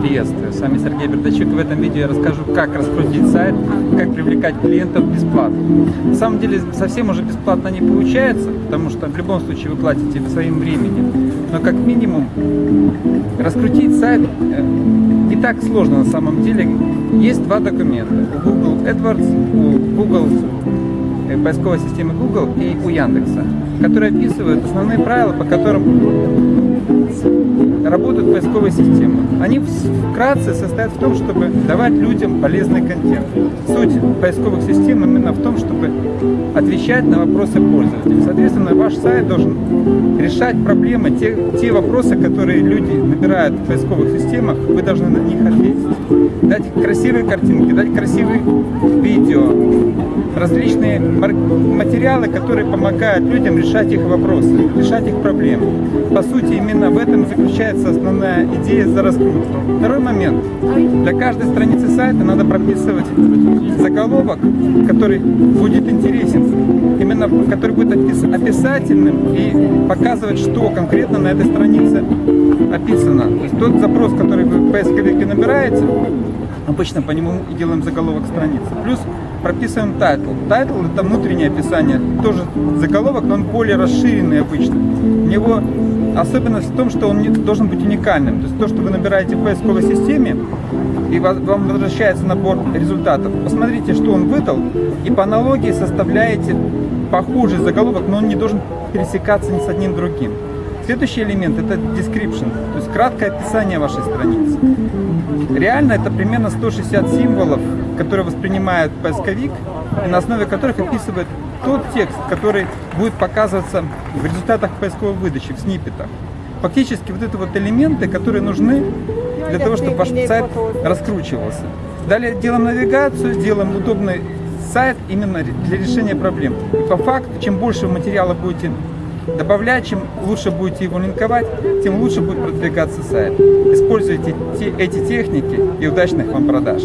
с вами Сергей Бердачук. В этом видео я расскажу, как раскрутить сайт, как привлекать клиентов бесплатно. На самом деле совсем уже бесплатно не получается, потому что в любом случае вы платите своим временем. Но как минимум раскрутить сайт э, не так сложно на самом деле. Есть два документа. У Google AdWords, у Google э, поисковой системы Google и у Яндекса, которые описывают основные правила, по которым работают поисковые системы. Они вкратце состоят в том, чтобы давать людям полезный контент. Суть поисковых систем именно в том, чтобы отвечать на вопросы пользователей. Соответственно, ваш сайт должен решать проблемы, те, те вопросы, которые люди набирают в поисковых системах, вы должны на них ответить. Дать красивые картинки, дать красивые видео, различные материалы, которые помогают людям решать их вопросы, решать их проблемы. По сути, именно в этом заключается основная идея за раскрутку. Второй момент. Для каждой страницы сайта надо прописывать заголовок, который будет интересен, именно который будет описательным и показывать, что конкретно на этой странице описано. То есть тот запрос, который вы в поисковике набираете, обычно по нему и делаем заголовок страницы. Плюс прописываем title. Title это внутреннее описание, тоже заголовок, но он более расширенный обычно. У него особенность в том, что он не, должен быть уникальным. То есть то, что вы набираете в поисковой системе, и вам возвращается набор результатов, посмотрите, что он выдал, и по аналогии составляете похожий заголовок, но он не должен пересекаться ни с одним другим. Следующий элемент это description, то есть краткое описание вашей страницы. Реально это примерно 160 символов, которые воспринимает поисковик, и на основе которых описывает тот текст, который будет показываться в результатах поисковой выдачи, в сниппетах. Фактически вот это вот элементы, которые нужны для того, чтобы ваш сайт раскручивался. Далее делаем навигацию, делаем удобный сайт именно для решения проблем. И по факту, чем больше материала будете добавлять, чем лучше будете его линковать, тем лучше будет продвигаться сайт. Используйте те, эти техники и удачных вам продаж.